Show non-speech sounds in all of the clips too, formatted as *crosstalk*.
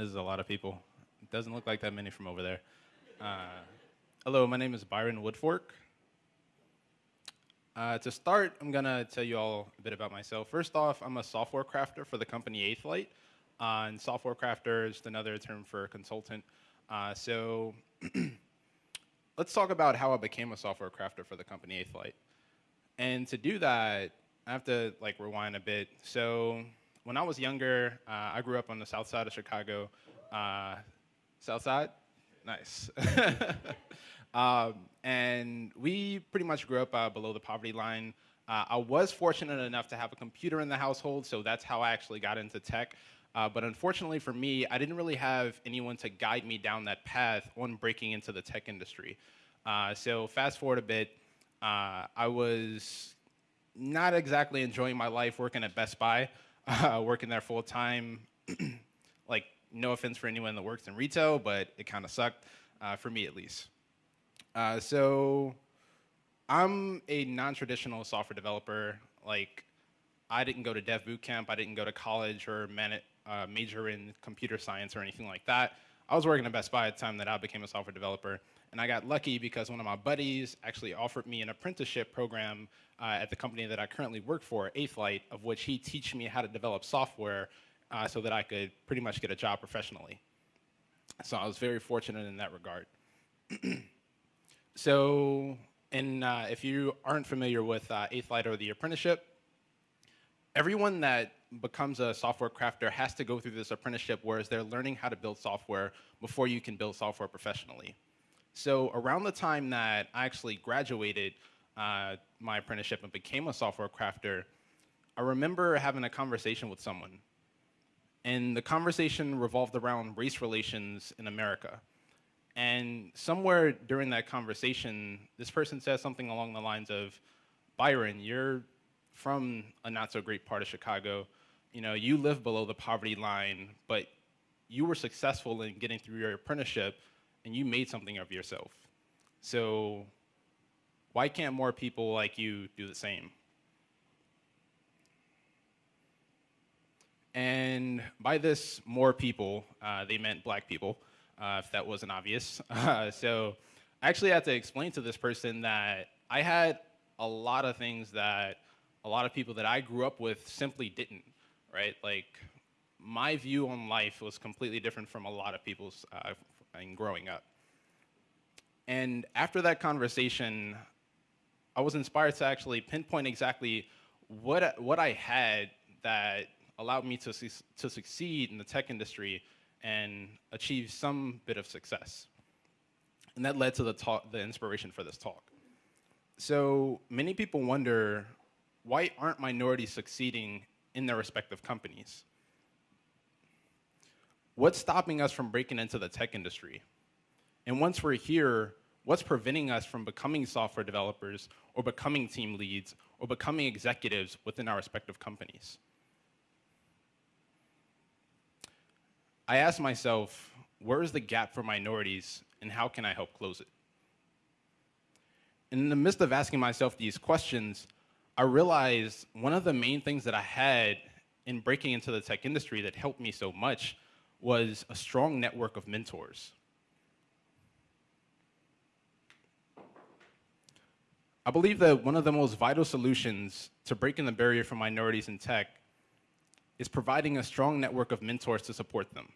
is a lot of people. It doesn't look like that many from over there. Uh, hello, my name is Byron Woodfork. Uh, to start, I'm gonna tell you all a bit about myself. First off, I'm a software crafter for the company Eighth Light. Uh, and software crafter is another term for consultant. Uh, so *clears throat* let's talk about how I became a software crafter for the company Eighth Light. And to do that, I have to like rewind a bit. So when I was younger, uh, I grew up on the south side of Chicago. Uh, south side? Nice. *laughs* um, and we pretty much grew up uh, below the poverty line. Uh, I was fortunate enough to have a computer in the household, so that's how I actually got into tech. Uh, but unfortunately for me, I didn't really have anyone to guide me down that path on breaking into the tech industry. Uh, so fast forward a bit, I was not exactly enjoying my life working at Best Buy, uh, working there full time. *clears throat* like, no offense for anyone that works in retail, but it kind of sucked, uh, for me at least. Uh, so I'm a non-traditional software developer. Like, I didn't go to dev boot camp. I didn't go to college or uh, major in computer science or anything like that. I was working at Best Buy at the time that I became a software developer. And I got lucky because one of my buddies actually offered me an apprenticeship program uh, at the company that I currently work for, Eighth Light, of which he teach me how to develop software uh, so that I could pretty much get a job professionally. So I was very fortunate in that regard. *clears throat* so, and uh, if you aren't familiar with uh, Eighth Light or the apprenticeship, everyone that becomes a software crafter has to go through this apprenticeship whereas they're learning how to build software before you can build software professionally. So around the time that I actually graduated uh, my apprenticeship and became a software crafter, I remember having a conversation with someone. And the conversation revolved around race relations in America. And somewhere during that conversation, this person says something along the lines of, Byron, you're from a not so great part of Chicago. You know, you live below the poverty line, but you were successful in getting through your apprenticeship and you made something of yourself. So why can't more people like you do the same? And by this more people, uh, they meant black people, uh, if that wasn't obvious. Uh, *laughs* so I actually had to explain to this person that I had a lot of things that a lot of people that I grew up with simply didn't, right? Like my view on life was completely different from a lot of people's uh, in growing up. And after that conversation, I was inspired to actually pinpoint exactly what, what I had that allowed me to, to succeed in the tech industry and achieve some bit of success. And that led to the, talk, the inspiration for this talk. So many people wonder, why aren't minorities succeeding in their respective companies? What's stopping us from breaking into the tech industry? And once we're here, what's preventing us from becoming software developers or becoming team leads or becoming executives within our respective companies? I asked myself, where is the gap for minorities and how can I help close it? And in the midst of asking myself these questions, I realized one of the main things that I had in breaking into the tech industry that helped me so much was a strong network of mentors. I believe that one of the most vital solutions to breaking the barrier for minorities in tech is providing a strong network of mentors to support them.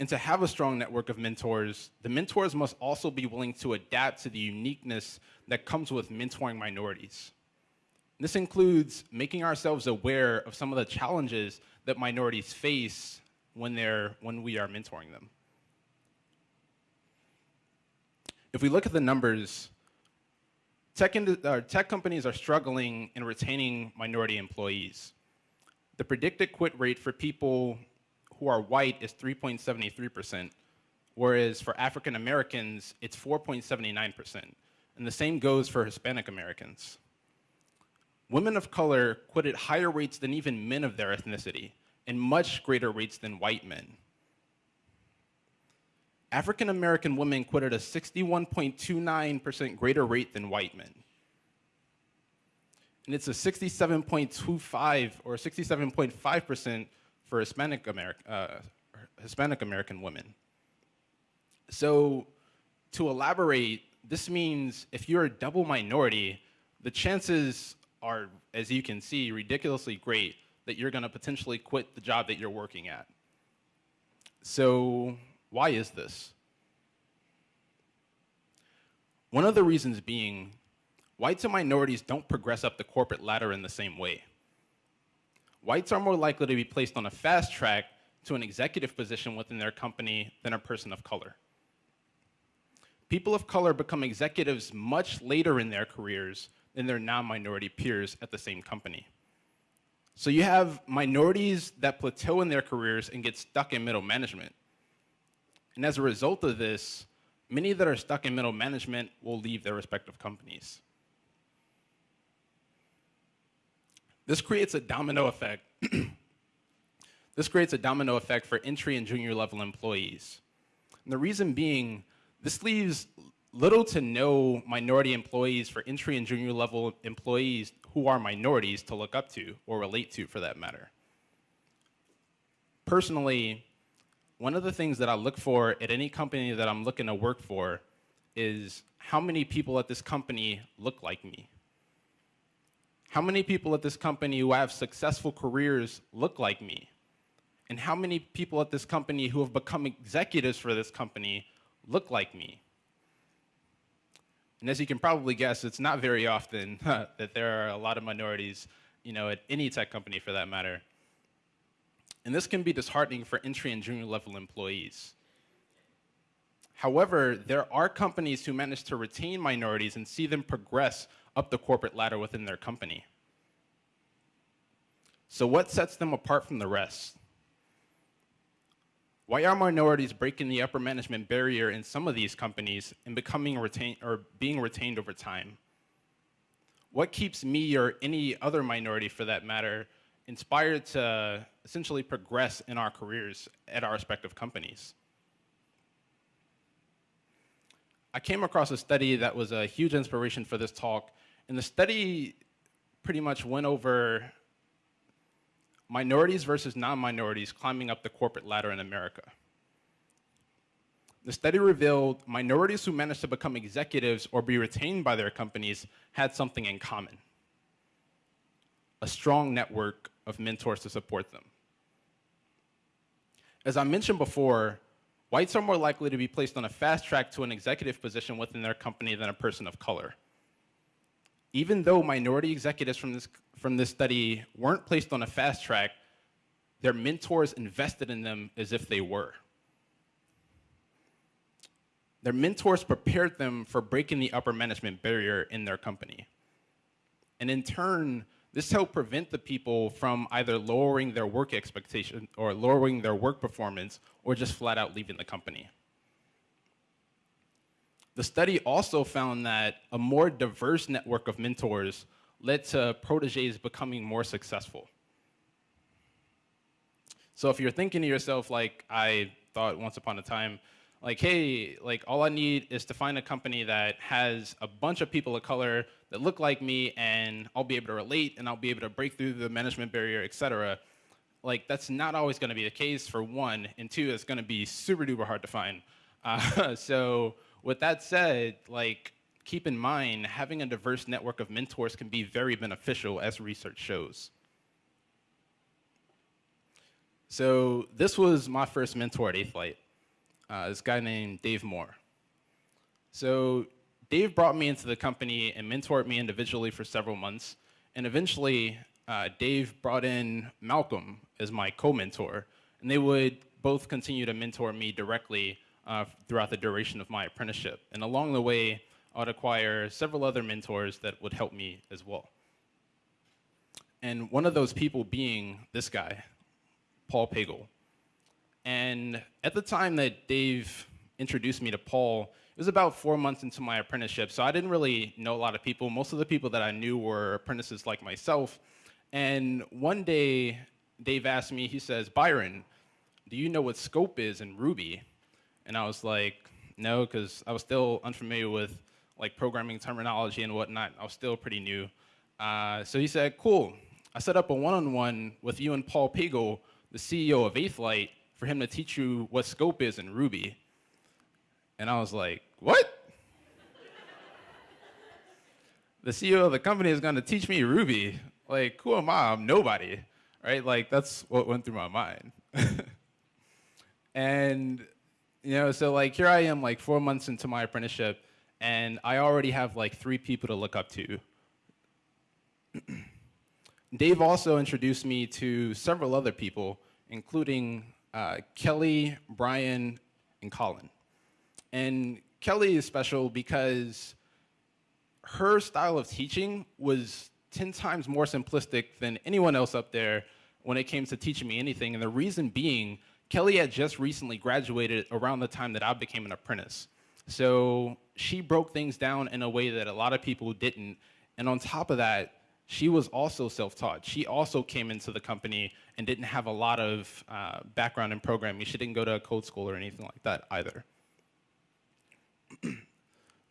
And to have a strong network of mentors, the mentors must also be willing to adapt to the uniqueness that comes with mentoring minorities. This includes making ourselves aware of some of the challenges that minorities face when, they're, when we are mentoring them. If we look at the numbers, tech, uh, tech companies are struggling in retaining minority employees. The predicted quit rate for people who are white is 3.73%, whereas for African Americans, it's 4.79%. And the same goes for Hispanic Americans. Women of color quit at higher rates than even men of their ethnicity, and much greater rates than white men. African American women quit at a 61.29% greater rate than white men. and it's a 67.25 or 67.5% for Hispanic, Ameri uh, Hispanic American women. So to elaborate, this means if you're a double minority, the chances are, as you can see, ridiculously great that you're gonna potentially quit the job that you're working at. So why is this? One of the reasons being, whites and minorities don't progress up the corporate ladder in the same way. Whites are more likely to be placed on a fast track to an executive position within their company than a person of color. People of color become executives much later in their careers than their non-minority peers at the same company. So you have minorities that plateau in their careers and get stuck in middle management. And as a result of this, many that are stuck in middle management will leave their respective companies. This creates a domino effect. *clears throat* this creates a domino effect for entry and junior level employees. And the reason being, this leaves little to no minority employees for entry and junior level employees who are minorities to look up to or relate to for that matter. Personally, one of the things that I look for at any company that I'm looking to work for is how many people at this company look like me. How many people at this company who have successful careers look like me? And how many people at this company who have become executives for this company look like me? And as you can probably guess, it's not very often *laughs* that there are a lot of minorities, you know, at any tech company for that matter. And this can be disheartening for entry and junior level employees. However, there are companies who manage to retain minorities and see them progress up the corporate ladder within their company. So what sets them apart from the rest? Why are minorities breaking the upper management barrier in some of these companies and becoming retained or being retained over time? What keeps me or any other minority for that matter inspired to essentially progress in our careers at our respective companies. I came across a study that was a huge inspiration for this talk, and the study pretty much went over minorities versus non-minorities climbing up the corporate ladder in America. The study revealed minorities who managed to become executives or be retained by their companies had something in common a strong network of mentors to support them. As I mentioned before, whites are more likely to be placed on a fast track to an executive position within their company than a person of color. Even though minority executives from this, from this study weren't placed on a fast track, their mentors invested in them as if they were. Their mentors prepared them for breaking the upper management barrier in their company. And in turn, this helped prevent the people from either lowering their work expectation or lowering their work performance or just flat out leaving the company. The study also found that a more diverse network of mentors led to proteges becoming more successful. So if you're thinking to yourself, like I thought once upon a time, like, hey, like all I need is to find a company that has a bunch of people of color that look like me and I'll be able to relate and I'll be able to break through the management barrier, et cetera. Like that's not always gonna be the case for one, and two, it's gonna be super duper hard to find. *laughs* Uh, so with that said, like keep in mind, having a diverse network of mentors can be very beneficial as research shows. So this was my first mentor at Eighth Light uh, this guy named Dave Moore. So Dave brought me into the company and mentored me individually for several months. And eventually, uh, Dave brought in Malcolm as my co-mentor. And they would both continue to mentor me directly uh, throughout the duration of my apprenticeship. And along the way, I would acquire several other mentors that would help me as well. And one of those people being this guy, Paul Pagel. And at the time that Dave introduced me to Paul, it was about four months into my apprenticeship, so I didn't really know a lot of people. Most of the people that I knew were apprentices like myself. And one day, Dave asked me, he says, Byron, do you know what scope is in Ruby? And I was like, no, because I was still unfamiliar with like programming terminology and whatnot. I was still pretty new. Uh, so he said, cool. I set up a one-on-one with you and Paul Pagel, the CEO of Eighth Light, for him to teach you what scope is in Ruby. And I was like, what? the CEO of the company is gonna teach me Ruby. Like, who am I? I'm nobody, right? Like, that's what went through my mind. *laughs* and, you know, so like here I am like four months into my apprenticeship and I already have like three people to look up to. *clears throat* Dave also introduced me to several other people, including uh, Kelly, Brian, and Colin. And Kelly is special because her style of teaching was 10 times more simplistic than anyone else up there when it came to teaching me anything. And the reason being, Kelly had just recently graduated around the time that I became an apprentice. So she broke things down in a way that a lot of people didn't. And on top of that, she was also self-taught. She also came into the company and didn't have a lot of uh, background in programming. She didn't go to a code school or anything like that either.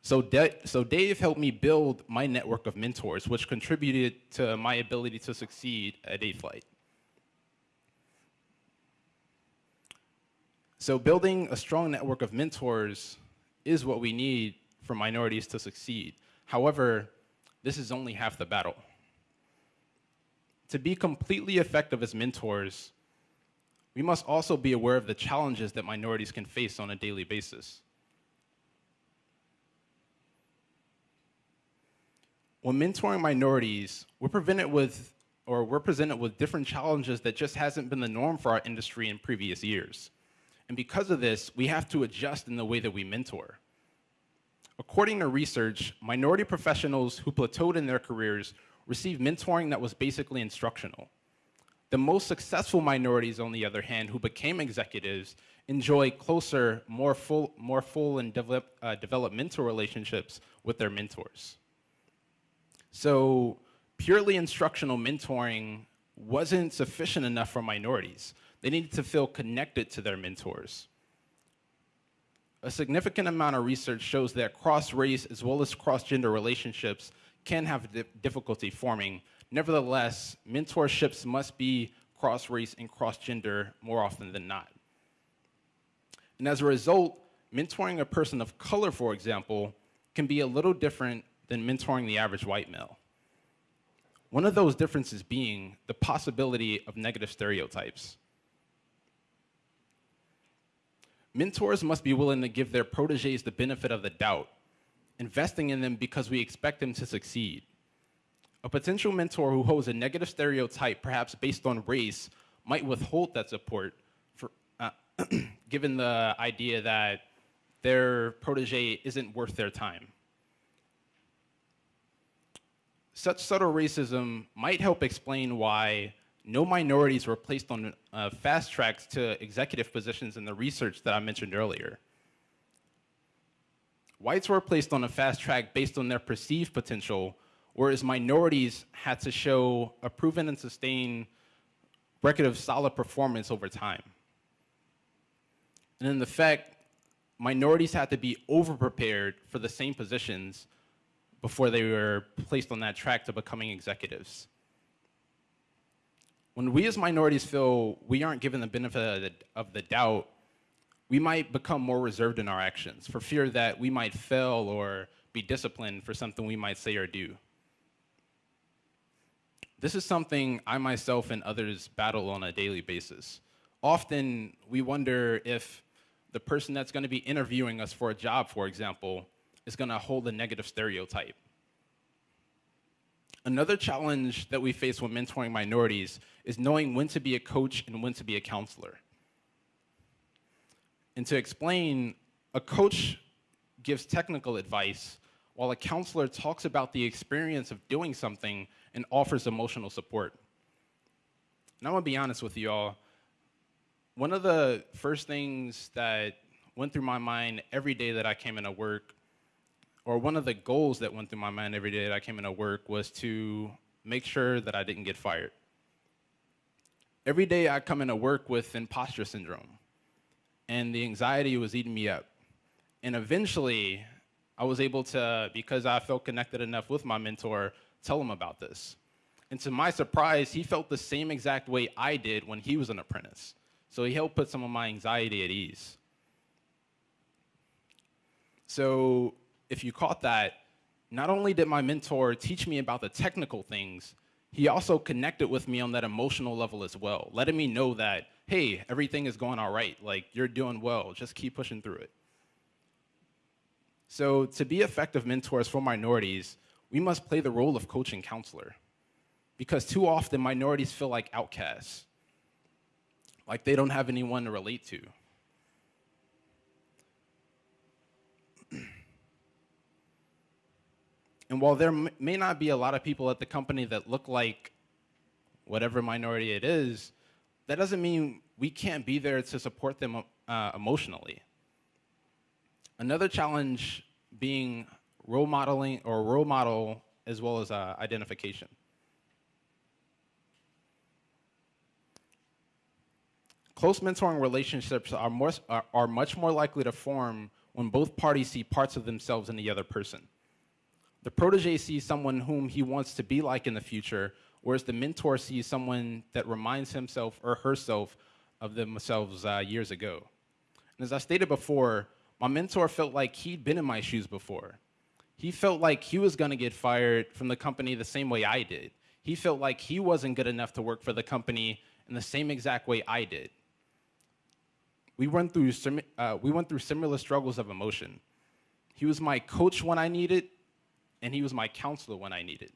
so, so Dave helped me build my network of mentors, which contributed to my ability to succeed at Eighth Light. So building a strong network of mentors is what we need for minorities to succeed. However, this is only half the battle to be completely effective as mentors, we must also be aware of the challenges that minorities can face on a daily basis. When mentoring minorities, we're presented with, or we're presented with different challenges that just hasn't been the norm for our industry in previous years. And because of this, we have to adjust in the way that we mentor. According to research, minority professionals who plateaued in their careers received mentoring that was basically instructional. The most successful minorities, on the other hand, who became executives, enjoy closer, more full, more full and develop, uh, developmental relationships with their mentors. So purely instructional mentoring wasn't sufficient enough for minorities. They needed to feel connected to their mentors. A significant amount of research shows that cross-race as well as cross-gender relationships can have difficulty forming. Nevertheless, mentorships must be cross-race and cross-gender more often than not. And as a result, mentoring a person of color, for example, can be a little different than mentoring the average white male. One of those differences being the possibility of negative stereotypes. Mentors must be willing to give their proteges the benefit of the doubt investing in them because we expect them to succeed. A potential mentor who holds a negative stereotype, perhaps based on race, might withhold that support for, uh, *clears throat* given the idea that their protege isn't worth their time. Such subtle racism might help explain why no minorities were placed on uh, fast tracks to executive positions in the research that I mentioned earlier. Whites were placed on a fast track based on their perceived potential, whereas minorities had to show a proven and sustained record of solid performance over time. And in effect, minorities had to be over-prepared for the same positions before they were placed on that track to becoming executives. When we as minorities feel we aren't given the benefit of the, of the doubt we might become more reserved in our actions for fear that we might fail or be disciplined for something we might say or do. This is something I myself and others battle on a daily basis. Often we wonder if the person that's going to be interviewing us for a job, for example, is going to hold a negative stereotype. Another challenge that we face when mentoring minorities is knowing when to be a coach and when to be a counselor. And to explain, a coach gives technical advice while a counselor talks about the experience of doing something and offers emotional support. And I'm gonna be honest with you all, one of the first things that went through my mind every day that I came into work, or one of the goals that went through my mind every day that I came into work was to make sure that I didn't get fired. Every day I come into work with imposter syndrome and the anxiety was eating me up. And eventually, I was able to, because I felt connected enough with my mentor, tell him about this. And to my surprise, he felt the same exact way I did when he was an apprentice. So he helped put some of my anxiety at ease. So if you caught that, not only did my mentor teach me about the technical things, he also connected with me on that emotional level as well, letting me know that, hey, everything is going all right. Like, you're doing well. Just keep pushing through it. So to be effective mentors for minorities, we must play the role of coach and counselor. Because too often, minorities feel like outcasts, like they don't have anyone to relate to. And while there may not be a lot of people at the company that look like whatever minority it is, that doesn't mean we can't be there to support them uh, emotionally. Another challenge being role modeling or role model as well as uh, identification. Close mentoring relationships are, more, are, are much more likely to form when both parties see parts of themselves in the other person. The protege sees someone whom he wants to be like in the future, whereas the mentor sees someone that reminds himself or herself of themselves uh, years ago. And as I stated before, my mentor felt like he'd been in my shoes before. He felt like he was going to get fired from the company the same way I did. He felt like he wasn't good enough to work for the company in the same exact way I did. We went through, uh, we went through similar struggles of emotion. He was my coach when I needed, and he was my counselor when I needed.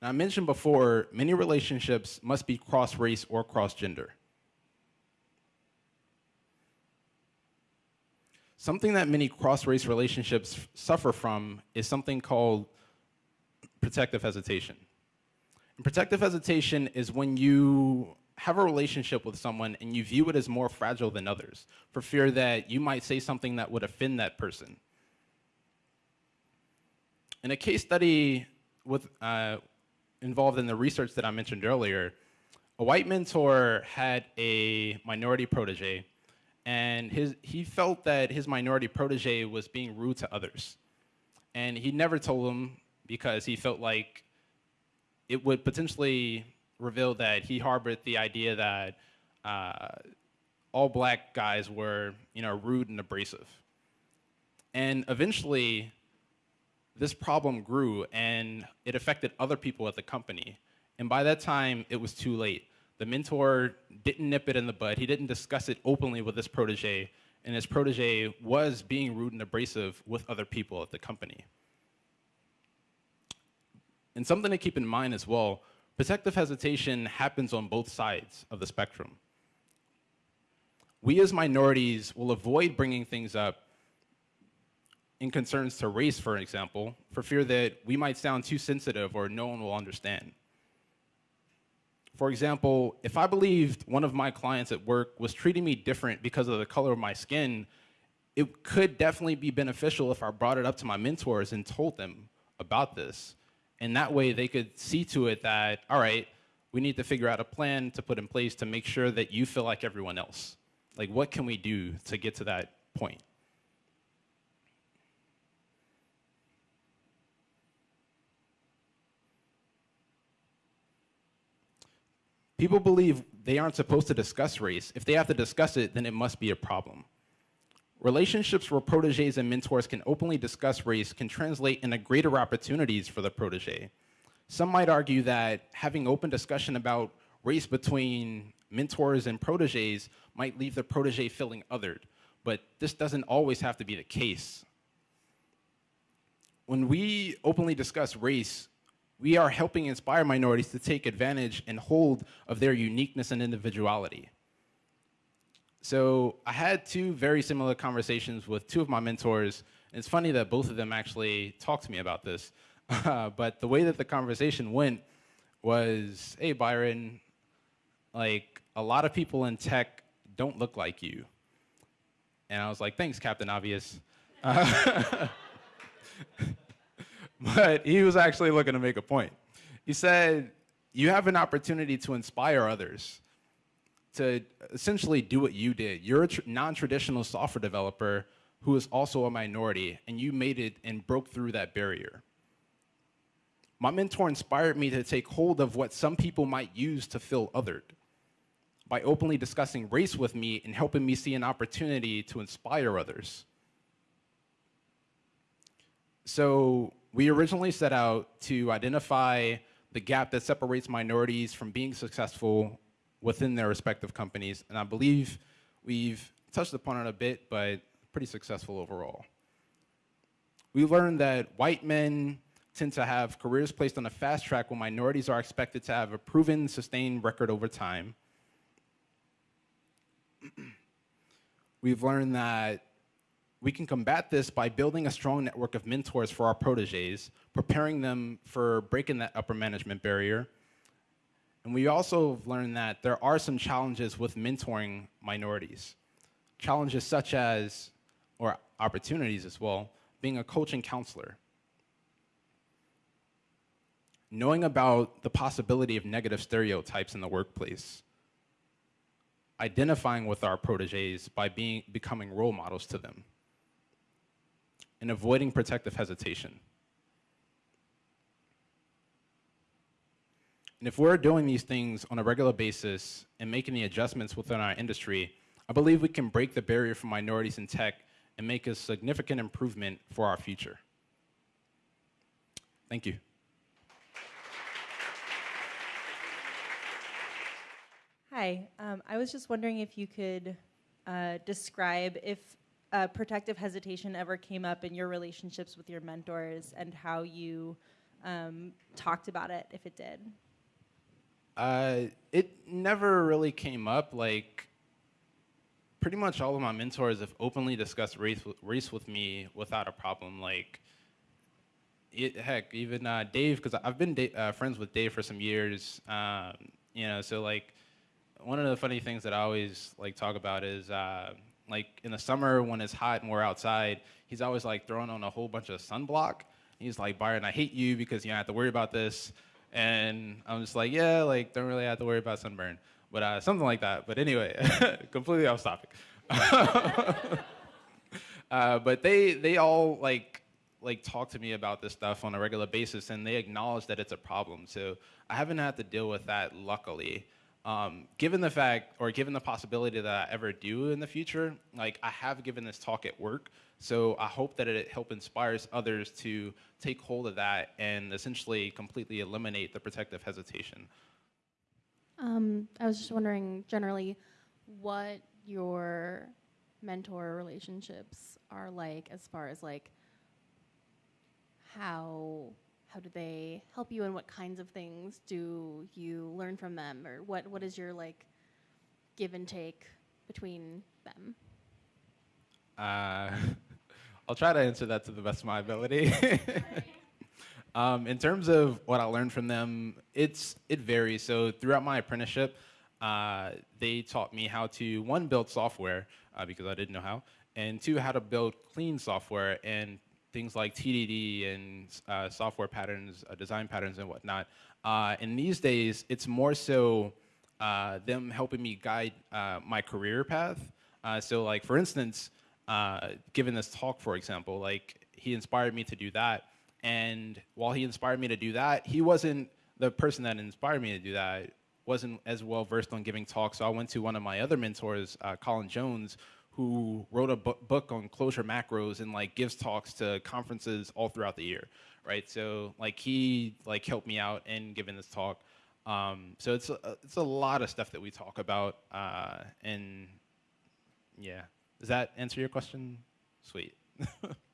Now, I mentioned before, many relationships must be cross-race or cross-gender. Something that many cross-race relationships suffer from is something called protective hesitation. And protective hesitation is when you have a relationship with someone and you view it as more fragile than others for fear that you might say something that would offend that person. In a case study with, uh, involved in the research that I mentioned earlier, a white mentor had a minority protege, and his, he felt that his minority protege was being rude to others. And he never told him because he felt like it would potentially reveal that he harbored the idea that uh, all black guys were, you know, rude and abrasive. And eventually, this problem grew and it affected other people at the company. And by that time, it was too late. The mentor didn't nip it in the bud. He didn't discuss it openly with his protege, and his protege was being rude and abrasive with other people at the company. And something to keep in mind as well, protective hesitation happens on both sides of the spectrum. We as minorities will avoid bringing things up in concerns to race, for example, for fear that we might sound too sensitive or no one will understand. For example, if I believed one of my clients at work was treating me different because of the color of my skin, it could definitely be beneficial if I brought it up to my mentors and told them about this. And that way they could see to it that, all right, we need to figure out a plan to put in place to make sure that you feel like everyone else. Like, what can we do to get to that point? People believe they aren't supposed to discuss race. If they have to discuss it, then it must be a problem. Relationships where proteges and mentors can openly discuss race can translate into greater opportunities for the protege. Some might argue that having open discussion about race between mentors and proteges might leave the protege feeling othered, but this doesn't always have to be the case. When we openly discuss race, we are helping inspire minorities to take advantage and hold of their uniqueness and individuality. So I had two very similar conversations with two of my mentors. It's funny that both of them actually talked to me about this. Uh, *laughs* but the way that the conversation went was, hey, Byron, like a lot of people in tech don't look like you. And I was like, thanks, Captain Obvious. Uh, *laughs* *laughs* but he was actually looking to make a point. He said, you have an opportunity to inspire others to essentially do what you did. You're a non-traditional software developer, who is also a minority, and you made it and broke through that barrier. My mentor inspired me to take hold of what some people might use to feel othered by openly discussing race with me and helping me see an opportunity to inspire others. So we originally set out to identify the gap that separates minorities from being successful within their respective companies, and I believe we've touched upon it a bit, but pretty successful overall. We learned that white men tend to have careers placed on a fast track when minorities are expected to have a proven, sustained record over time. *clears throat* We've learned that we can combat this by building a strong network of mentors for our proteges, preparing them for breaking that upper management barrier. And we also learned that there are some challenges with mentoring minorities. Challenges such as, or opportunities as well, being a coach and counselor. Knowing about the possibility of negative stereotypes in the workplace. Identifying with our proteges by being, becoming role models to them and avoiding protective hesitation. And if we're doing these things on a regular basis and making the adjustments within our industry, I believe we can break the barrier for minorities in tech and make a significant improvement for our future. Thank you. Hi, um, I was just wondering if you could uh, describe if uh, protective hesitation ever came up in your relationships with your mentors and how you um, talked about it, if it did? Uh, it never really came up. Like, pretty much all of my mentors have openly discussed race, race with me without a problem. Like, it, heck, even uh, Dave, because I've been uh, friends with Dave for some years. Um, you know, so like, one of the funny things that I always like talk about is uh, like in the summer when it's hot and we're outside, he's always like throwing on a whole bunch of sunblock. He's like, Byron, I hate you because you don't have to worry about this. And I'm just like, yeah, like don't really have to worry about sunburn, but uh, something like that. But anyway, *laughs* completely off topic. *laughs* uh, but they they all like like talk to me about this stuff on a regular basis, and they acknowledge that it's a problem. So I haven't had to deal with that, luckily. Um, given the fact, or given the possibility that I ever do in the future, like I have given this talk at work, so I hope that it help inspires others to take hold of that and essentially completely eliminate the protective hesitation. Um, I was just wondering generally what your mentor relationships are like as far as like how how do they help you and what kinds of things do you learn from them? Or what what is your like give and take between them? Uh, *laughs* i'll try to answer that to the best of my ability. *laughs* Um, in terms of what i learned from them it's it varies. So throughout my apprenticeship uh, they taught me how to one build software uh, because i didn't know how and two how to build clean software and things like TDD and uh, software patterns, uh, design patterns and whatnot. Uh, and these days, it's more so uh, them helping me guide uh, my career path. Uh, so like, for instance, given this talk, for example, like he inspired me to do that. And while he inspired me to do that, he wasn't the person that inspired me to do that wasn't as well versed on giving talks. So I went to one of my other mentors, Colin Jones, who wrote a bu book on Clojure macros and like gives talks to conferences all throughout the year, right? So like he like helped me out in giving this talk. Um, so it's a, it's a lot of stuff that we talk about, uh, and yeah. Does that answer your question? Sweet. *laughs*